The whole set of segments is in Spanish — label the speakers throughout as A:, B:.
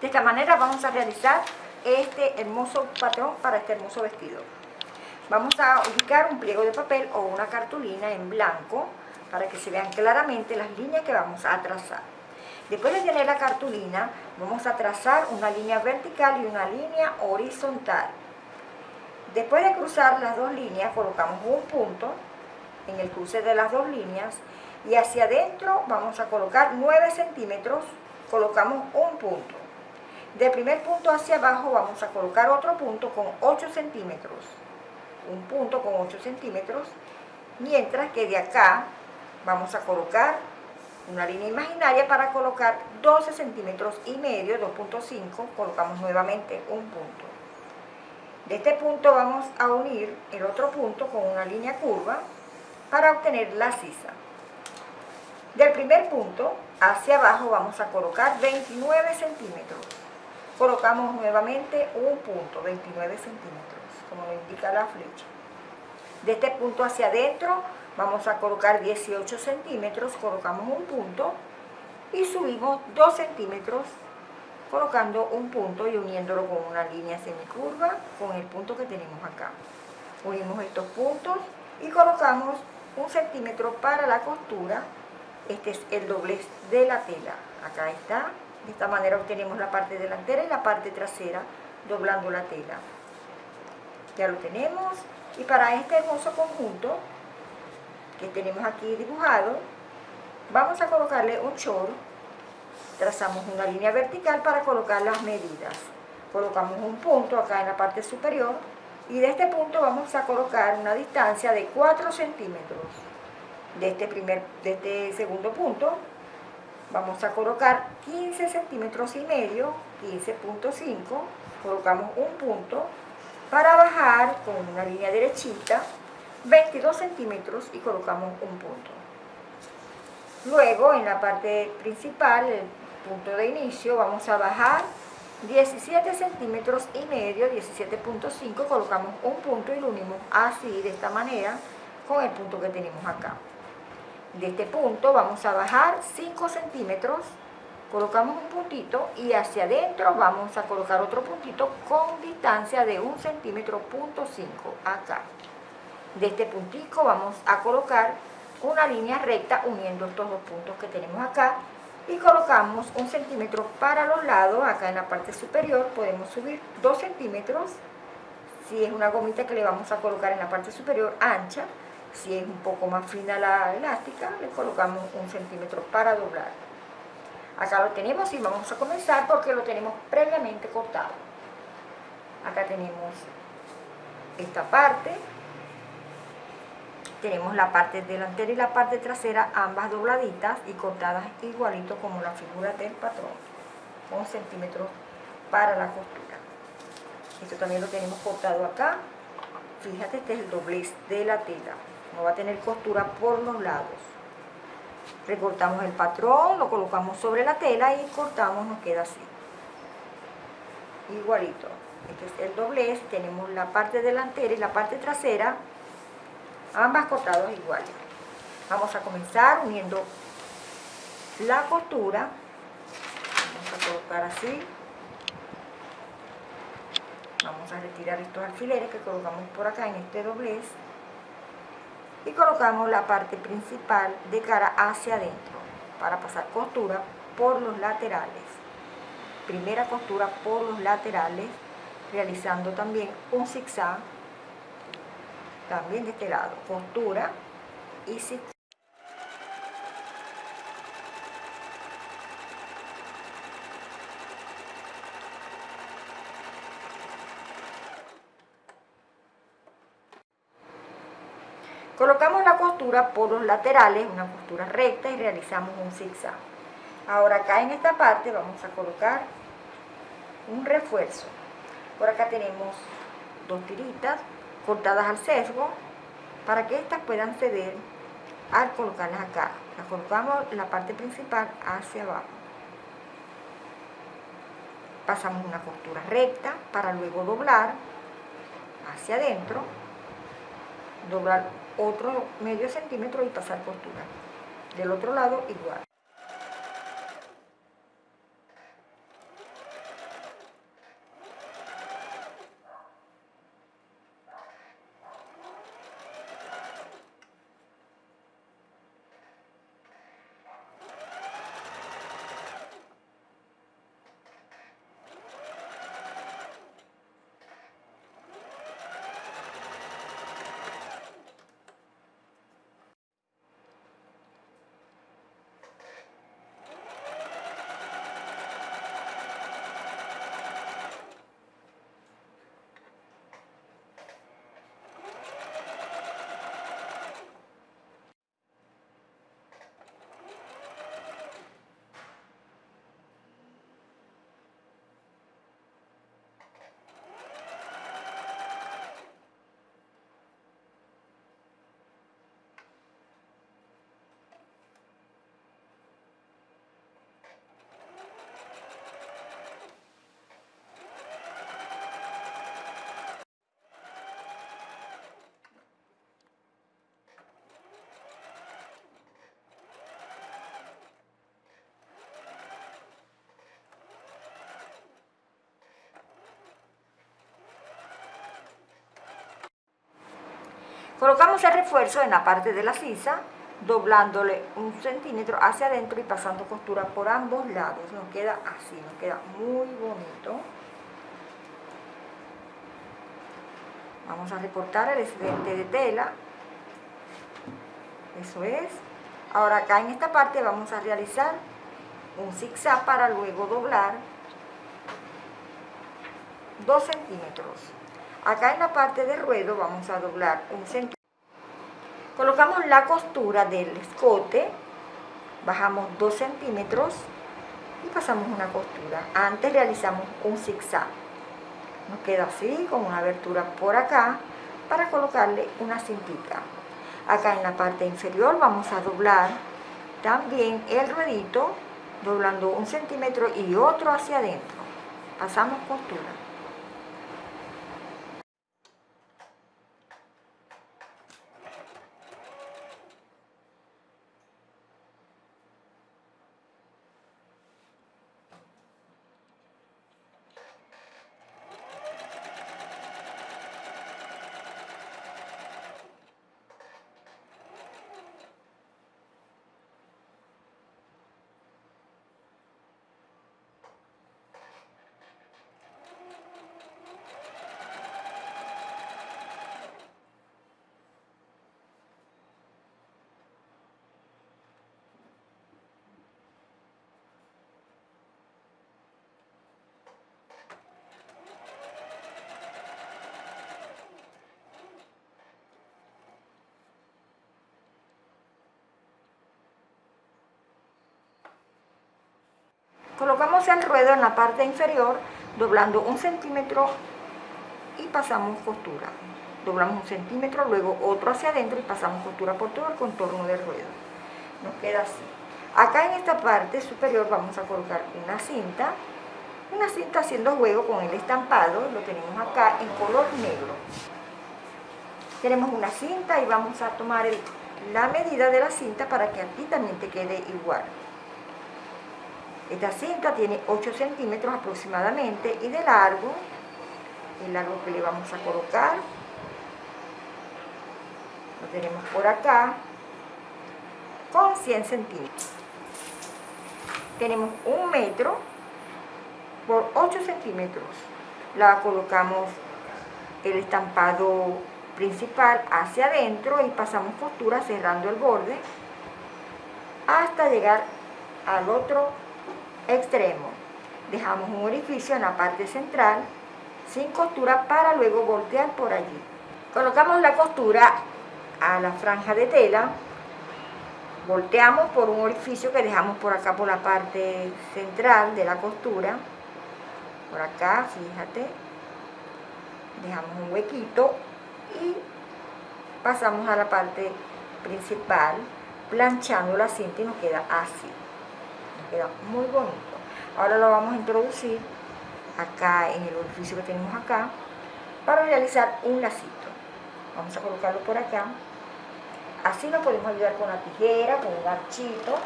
A: De esta manera vamos a realizar este hermoso patrón para este hermoso vestido. Vamos a ubicar un pliego de papel o una cartulina en blanco para que se vean claramente las líneas que vamos a trazar. Después de tener la cartulina, vamos a trazar una línea vertical y una línea horizontal. Después de cruzar las dos líneas, colocamos un punto en el cruce de las dos líneas y hacia adentro vamos a colocar 9 centímetros, colocamos un punto. Del primer punto hacia abajo vamos a colocar otro punto con 8 centímetros, un punto con 8 centímetros, mientras que de acá vamos a colocar una línea imaginaria para colocar 12 centímetros y medio, 2.5, colocamos nuevamente un punto. De este punto vamos a unir el otro punto con una línea curva para obtener la sisa. Del primer punto hacia abajo vamos a colocar 29 centímetros. Colocamos nuevamente un punto, 29 centímetros, como lo indica la flecha. De este punto hacia adentro vamos a colocar 18 centímetros, colocamos un punto y subimos 2 centímetros colocando un punto y uniéndolo con una línea semicurva con el punto que tenemos acá. Unimos estos puntos y colocamos un centímetro para la costura. Este es el doblez de la tela. Acá está. De esta manera obtenemos la parte delantera y la parte trasera doblando la tela. Ya lo tenemos. Y para este hermoso conjunto que tenemos aquí dibujado, vamos a colocarle un short, trazamos una línea vertical para colocar las medidas. Colocamos un punto acá en la parte superior y de este punto vamos a colocar una distancia de 4 centímetros. De este, primer, de este segundo punto vamos a colocar 15 centímetros y medio, 15.5, colocamos un punto para bajar con una línea derechita 22 centímetros y colocamos un punto. Luego en la parte principal, el punto de inicio, vamos a bajar 17 centímetros y medio, 17.5, colocamos un punto y lo unimos así, de esta manera, con el punto que tenemos acá. De este punto vamos a bajar 5 centímetros, colocamos un puntito y hacia adentro vamos a colocar otro puntito con distancia de 1 centímetro punto 5 acá. De este puntico vamos a colocar una línea recta uniendo estos dos puntos que tenemos acá y colocamos un centímetro para los lados, acá en la parte superior podemos subir dos centímetros. Si es una gomita que le vamos a colocar en la parte superior ancha si es un poco más fina la elástica le colocamos un centímetro para doblar. Acá lo tenemos y vamos a comenzar porque lo tenemos previamente cortado. Acá tenemos esta parte. Tenemos la parte delantera y la parte trasera ambas dobladitas y cortadas igualito como la figura del patrón un centímetro para la costura. Esto también lo tenemos cortado acá. Fíjate este es el doblez de la tela no va a tener costura por los lados recortamos el patrón lo colocamos sobre la tela y cortamos nos queda así igualito este es el doblez tenemos la parte delantera y la parte trasera ambas cortados iguales. Vamos a comenzar uniendo la costura. Vamos a colocar así. Vamos a retirar estos alfileres que colocamos por acá en este doblez. Y colocamos la parte principal de cara hacia adentro para pasar costura por los laterales. Primera costura por los laterales, realizando también un zigzag también de este lado, costura y si Colocamos la costura por los laterales, una costura recta y realizamos un zigzag. Ahora acá en esta parte vamos a colocar un refuerzo. Por acá tenemos dos tiritas, cortadas al sesgo para que estas puedan ceder al colocarlas acá. Las colocamos en la parte principal hacia abajo. Pasamos una costura recta para luego doblar hacia adentro, doblar otro medio centímetro y pasar costura. Del otro lado igual. Colocamos el refuerzo en la parte de la sisa, doblándole un centímetro hacia adentro y pasando costura por ambos lados. Nos queda así, nos queda muy bonito. Vamos a recortar el excedente de tela. Eso es. Ahora acá en esta parte vamos a realizar un zigzag para luego doblar 2 centímetros. Acá en la parte de ruedo vamos a doblar un centímetro. Colocamos la costura del escote, bajamos 2 centímetros y pasamos una costura. Antes realizamos un zigzag. Nos queda así, con una abertura por acá, para colocarle una cintita. Acá en la parte inferior vamos a doblar también el ruedito, doblando un centímetro y otro hacia adentro. Pasamos costura. Colocamos el ruedo en la parte inferior, doblando un centímetro y pasamos costura. Doblamos un centímetro, luego otro hacia adentro y pasamos costura por todo el contorno del ruedo. Nos queda así. Acá en esta parte superior vamos a colocar una cinta, una cinta haciendo juego con el estampado, lo tenemos acá en color negro. Tenemos una cinta y vamos a tomar la medida de la cinta para que aquí también te quede igual. Esta cinta tiene 8 centímetros aproximadamente y de largo, el largo que le vamos a colocar, lo tenemos por acá, con 100 centímetros. Tenemos un metro por 8 centímetros. La colocamos el estampado principal hacia adentro y pasamos costura cerrando el borde hasta llegar al otro extremo. Dejamos un orificio en la parte central sin costura para luego voltear por allí. Colocamos la costura a la franja de tela, volteamos por un orificio que dejamos por acá por la parte central de la costura, por acá, fíjate, dejamos un huequito y pasamos a la parte principal planchando la cinta y nos queda así queda muy bonito. Ahora lo vamos a introducir acá en el orificio que tenemos acá para realizar un lacito. Vamos a colocarlo por acá. Así nos podemos ayudar con la tijera, con un ganchito.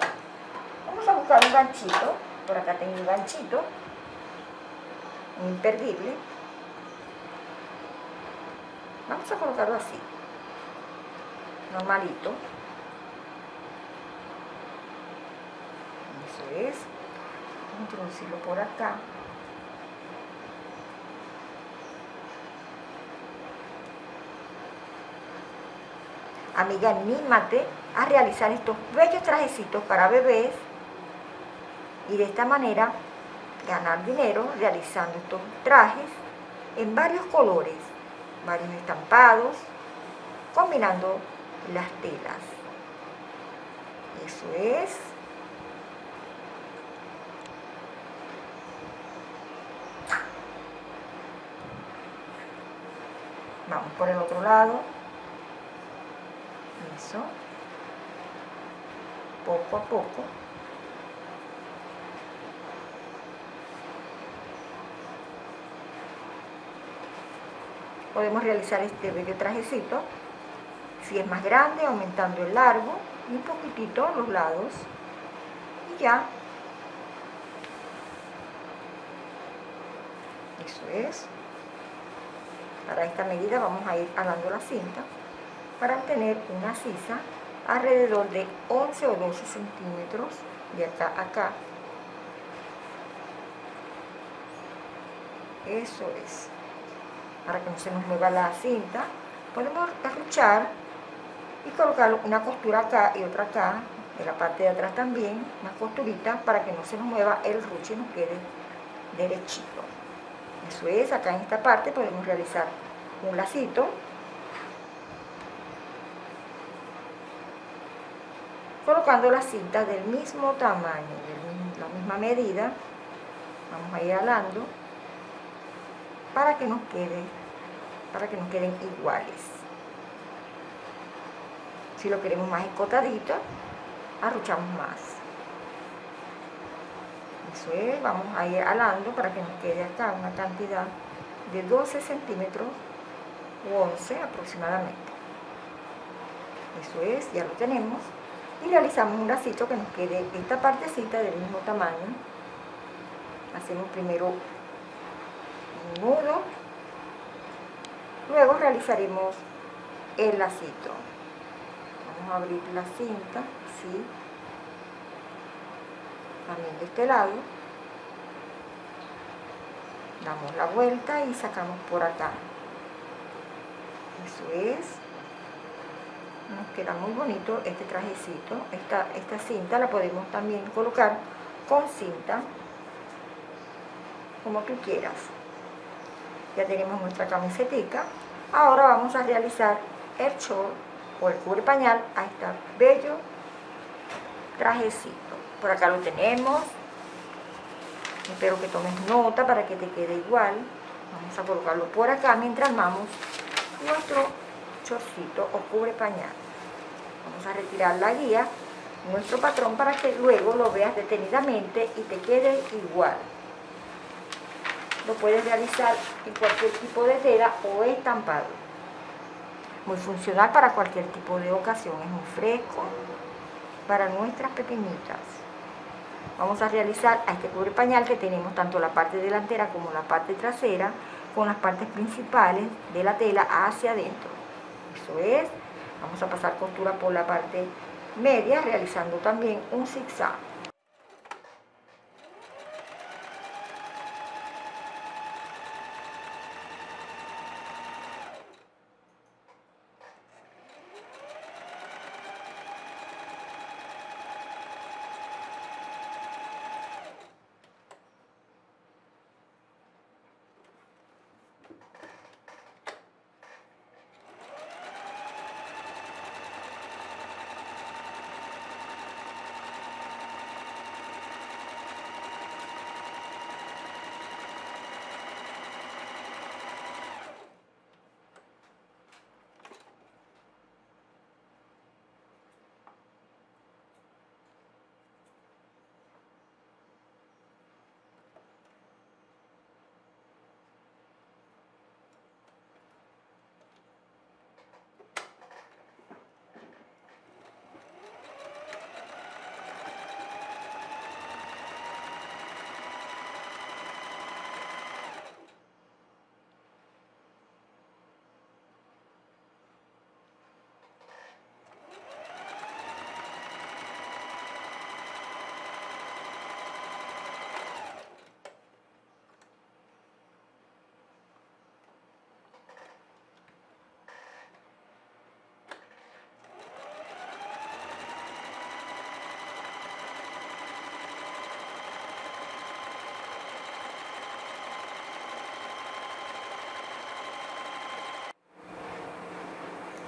A: Vamos a buscar un ganchito. Por acá tengo un ganchito. Un imperdible. Vamos a colocarlo así. Normalito. Es por acá. Amiga anímate a realizar estos bellos trajecitos para bebés y de esta manera ganar dinero realizando estos trajes en varios colores varios estampados combinando las telas. Eso es Vamos por el otro lado. Eso. Poco a poco. Podemos realizar este bello trajecito. Si es más grande, aumentando el largo y un poquitito los lados. Y ya. Eso es. Para esta medida vamos a ir alando la cinta. para obtener una sisa alrededor de 11 o 12 centímetros de acá a acá. Eso es. Para que no se nos mueva la cinta, podemos arruchar y colocar una costura acá y otra acá, en la parte de atrás también, una costurita para que no se nos mueva el ruche y nos quede derechito. Eso es, acá en esta parte podemos realizar un lacito colocando las cintas del mismo tamaño, de la misma medida, vamos a ir alando para que nos quede, para que nos queden iguales. Si lo queremos más escotadito, arruchamos más. Eso es, vamos a ir alando para que nos quede acá una cantidad de 12 centímetros o 11 aproximadamente. Eso es, ya lo tenemos. Y realizamos un lacito que nos quede esta partecita del mismo tamaño. Hacemos primero un nudo. Luego realizaremos el lacito. Vamos a abrir la cinta así también de este lado. Damos la vuelta y sacamos por acá. Eso es. Nos queda muy bonito este trajecito. Esta, esta cinta la podemos también colocar con cinta como tú quieras. Ya tenemos nuestra camisetica. Ahora vamos a realizar el short o el cubre pañal a este bello trajecito por acá lo tenemos. Espero que tomes nota para que te quede igual. Vamos a colocarlo por acá mientras armamos nuestro chorcito o cubre pañal. Vamos a retirar la guía nuestro patrón para que luego lo veas detenidamente y te quede igual. Lo puedes realizar en cualquier tipo de tela o estampado. Muy funcional para cualquier tipo de ocasión. Es muy fresco para nuestras pequeñitas vamos a realizar a este cubre pañal que tenemos tanto la parte delantera como la parte trasera con las partes principales de la tela hacia adentro eso es Vamos a pasar costura por la parte media realizando también un zigzag.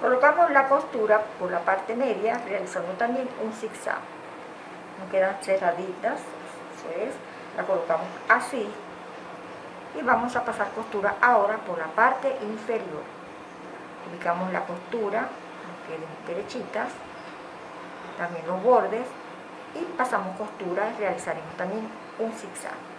A: Colocamos la costura por la parte media, realizando también un zigzag. Nos quedan cerraditas, eso es, la colocamos así. Y vamos a pasar costura ahora por la parte inferior. Ubicamos la costura, nos queden derechitas, también los bordes, y pasamos costura realizaremos también un zigzag.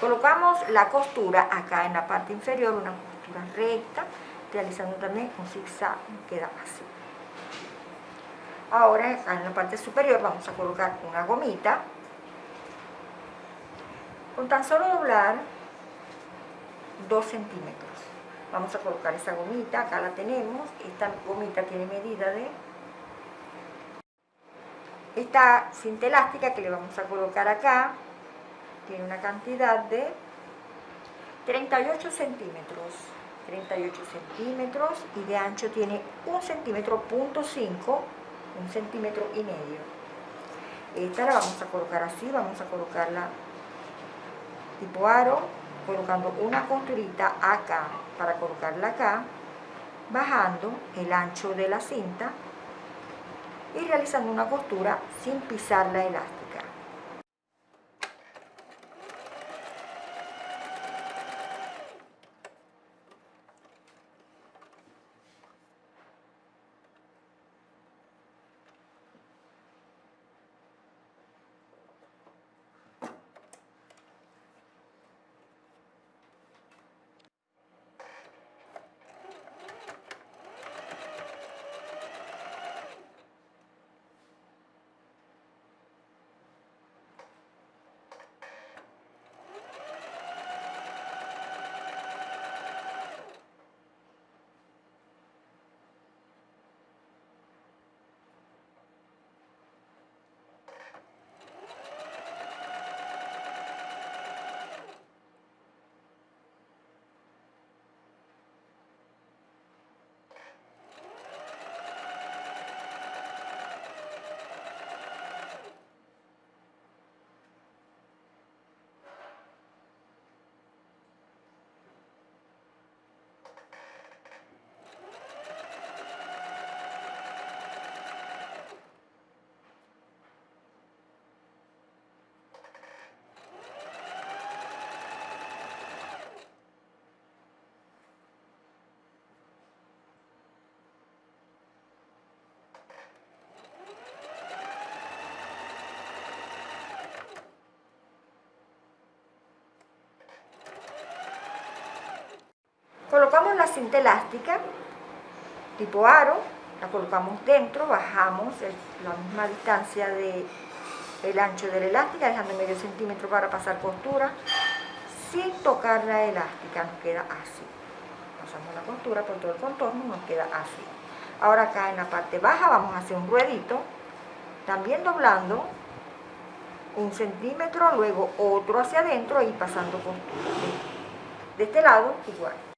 A: Colocamos la costura acá en la parte inferior, una costura recta, realizando también un zigzag, queda así. Ahora en la parte superior vamos a colocar una gomita. Con tan solo doblar 2 centímetros. Vamos a colocar esa gomita, acá la tenemos. Esta gomita tiene medida de esta cinta elástica que le vamos a colocar acá tiene una cantidad de 38 centímetros 38 centímetros y de ancho tiene un centímetro punto 5 un centímetro y medio. Esta la vamos a colocar así vamos a colocarla tipo aro colocando una costurita acá para colocarla acá bajando el ancho de la cinta y realizando una costura sin pisar la elástica Colocamos la cinta elástica, tipo aro, la colocamos dentro, bajamos la misma distancia del el ancho de la elástica, dejando medio centímetro para pasar costura, sin tocar la elástica, nos queda así. Pasamos la costura por todo el contorno, nos queda así. Ahora acá en la parte baja vamos a hacer un ruedito, también doblando un centímetro, luego otro hacia adentro y pasando costura. De este lado igual.